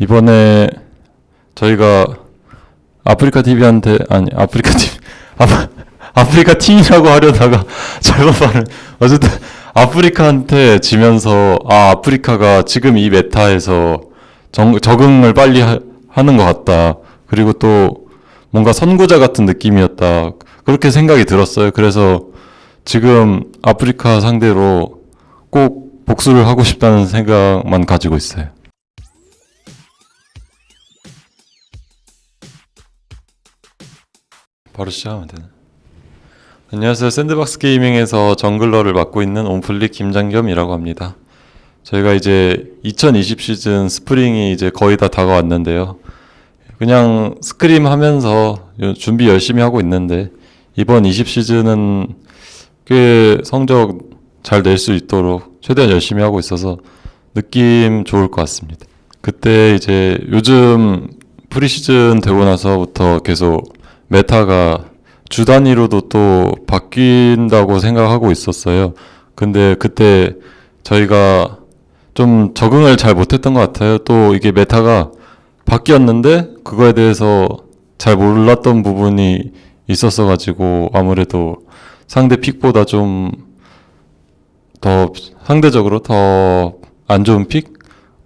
이번에 저희가 아프리카 TV한테 아니 아프리카 TV 아, 아프리카 팀이라고 하려다가 잘못 말을 어쨌든 아프리카한테 지면서 아 아프리카가 지금 이 메타에서 정, 적응을 빨리 하, 하는 것 같다. 그리고 또 뭔가 선구자 같은 느낌이었다. 그렇게 생각이 들었어요. 그래서 지금 아프리카 상대로 꼭 복수를 하고 싶다는 생각만 가지고 있어요. 바로 시작하면 되나? 안녕하세요. 샌드박스 게이밍에서 jungler를 맡고 있는 온플릭 김장겸이라고 합니다. 저희가 이제 2020 시즌 스프링이 이제 거의 다 다가왔는데요. 그냥 scrim 하면서 요- 준비 열심히 하고 있는데 이번 20 시즌은 꽤 성적 잘 낼 수 있도록 최대한 열심히 하고 있어서 느낌 좋을 것 같습니다. 그때 이제 요즘 프리시즌 되고 나서부터 계속 meta가 주 단위로도 또 바뀐다고 생각하고 있었어요. 근데 그때 저희가 좀 적응을 잘 못했던 것 같아요. 또 이게 meta가 바뀌었는데 그거에 대해서 잘 몰랐던 부분이 있었어 가지고 아무래도 상대 pick보다 좀 더 상대적으로 더 안 좋은 pick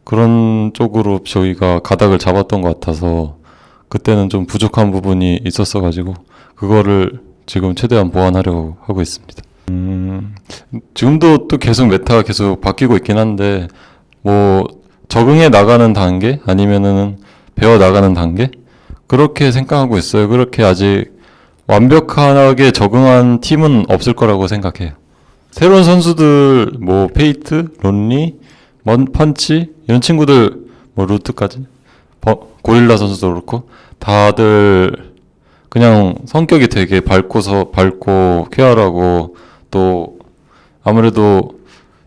그런 쪽으로 저희가 가닥을 잡았던 것 같아서 그때는 좀 부족한 부분이 있었어 가지고 그거를 지금 최대한 보완하려고 하고 있습니다. 음, 지금도 또 계속 meta가 계속 바뀌고 있긴 한데 뭐 적응해 나가는 단계 아니면은 배워 나가는 단계 그렇게 생각하고 있어요. 그렇게 아직 완벽하게 적응한 팀은 없을 거라고 생각해요. 새로운 선수들 뭐 페이트, 론리, 먼 펀치 이런 친구들 뭐 루트까지 버- 고릴라 선수도 그렇고 다들 그냥 성격이 되게 밝고서 밝고 쾌활하고 또 아무래도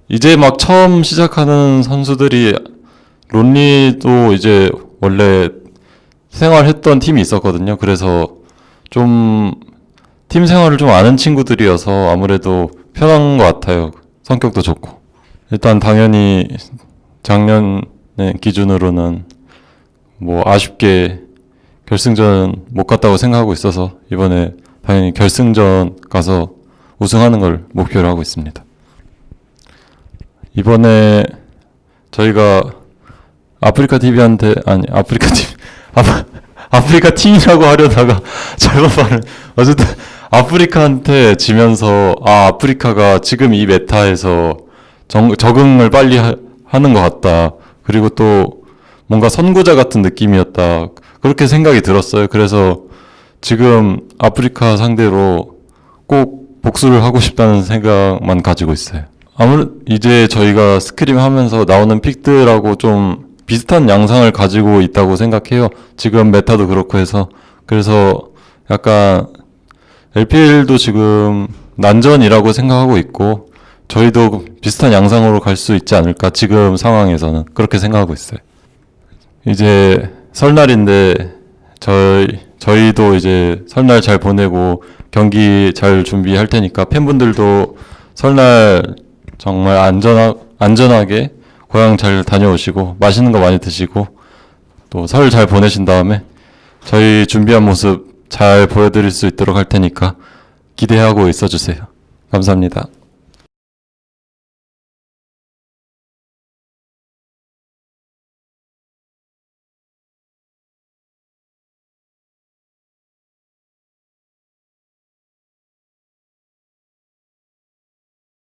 이제 막 처음 시작하는 선수들이 론리도 이제 원래 생활했던 팀이 있었거든요. 그래서 좀 팀 생활을 좀 아는 친구들이어서 아무래도 편한 것 같아요. 성격도 좋고. 일단 당연히 작년 기준으로는 뭐 아쉽게 결승전 못 갔다고 생각하고 있어서 이번에 당연히 결승전 가서 우승하는 걸 목표로 하고 있습니다. 이번에 저희가 아프리카 TV한테 아니 아프리카 TV 아, 아프리카 팀이라고 하려다가 잘못 말을 어쨌든 아프리카한테 지면서 아 아프리카가 지금 이 메타에서 정, 적응을 빨리 하, 하는 것 같다. 그리고 또 뭔가 선구자 같은 느낌이었다. 그렇게 생각이 들었어요. 그래서 지금 아프리카 상대로 꼭 복수를 하고 싶다는 생각만 가지고 있어요. 아무래도 이제 저희가 스크림 하면서 나오는 픽들하고 좀 비슷한 양상을 가지고 있다고 생각해요. 지금 메타도 그렇고 해서. 그래서 약간 LPL도 지금 난전이라고 생각하고 있고 저희도 비슷한 양상으로 갈 수 있지 않을까 지금 상황에서는 그렇게 생각하고 있어요. 이제 설날인데 저희 저희도 이제 설날 잘 보내고 경기 잘 준비할 테니까 팬분들도 설날 정말 안전하, 안전하게 고향 잘 다녀오시고 맛있는 거 많이 드시고 또 설 잘 보내신 다음에 저희 준비한 모습 잘 보여드릴 수 있도록 할 테니까 기대하고 있어 주세요. 감사합니다.